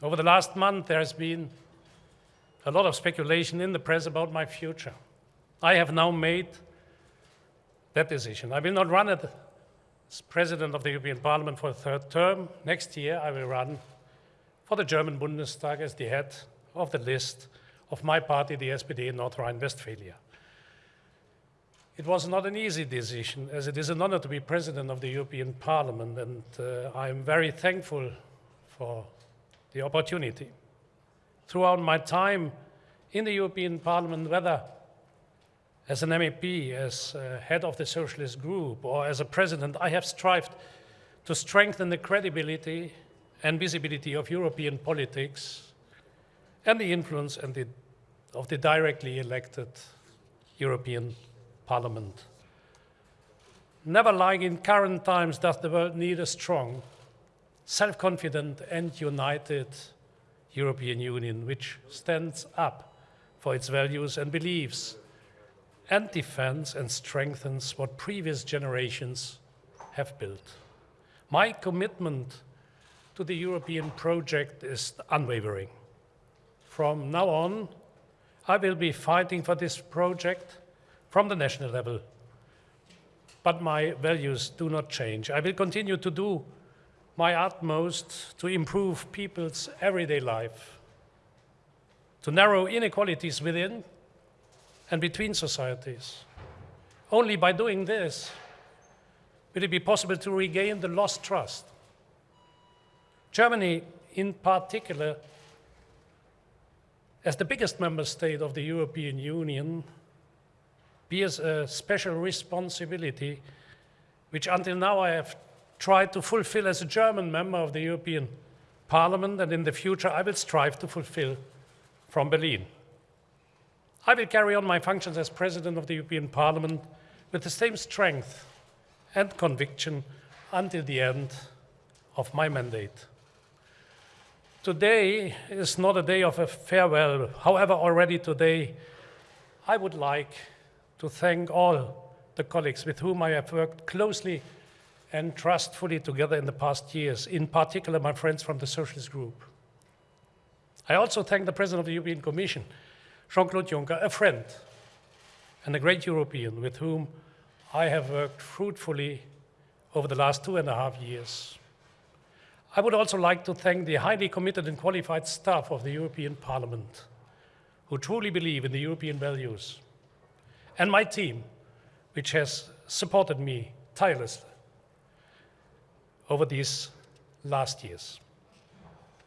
Over the last month, there has been a lot of speculation in the press about my future. I have now made that decision. I will not run as President of the European Parliament for a third term. Next year, I will run for the German Bundestag as the head of the list of my party, the SPD in North Rhine-Westphalia. It was not an easy decision, as it is an honor to be President of the European Parliament, and uh, I am very thankful for the opportunity. Throughout my time in the European Parliament, whether as an MEP, as head of the Socialist Group, or as a president, I have strived to strengthen the credibility and visibility of European politics and the influence and the, of the directly elected European Parliament. Never like in current times does the world need a strong, self-confident and united European Union which stands up for its values and beliefs and defends and strengthens what previous generations have built. My commitment to the European project is unwavering. From now on, I will be fighting for this project from the national level. But my values do not change. I will continue to do my utmost to improve people's everyday life, to narrow inequalities within and between societies. Only by doing this will it be possible to regain the lost trust. Germany, in particular, as the biggest member state of the European Union, bears a special responsibility, which until now I have tried to fulfill as a German member of the European Parliament, and in the future I will strive to fulfill from Berlin. I will carry on my functions as President of the European Parliament with the same strength and conviction until the end of my mandate. Today is not a day of a farewell. However, already today, I would like to thank all the colleagues with whom I have worked closely and trustfully together in the past years, in particular my friends from the Socialist Group. I also thank the President of the European Commission Jean-Claude Juncker, a friend and a great European with whom I have worked fruitfully over the last two and a half years. I would also like to thank the highly committed and qualified staff of the European Parliament who truly believe in the European values, and my team, which has supported me tirelessly over these last years.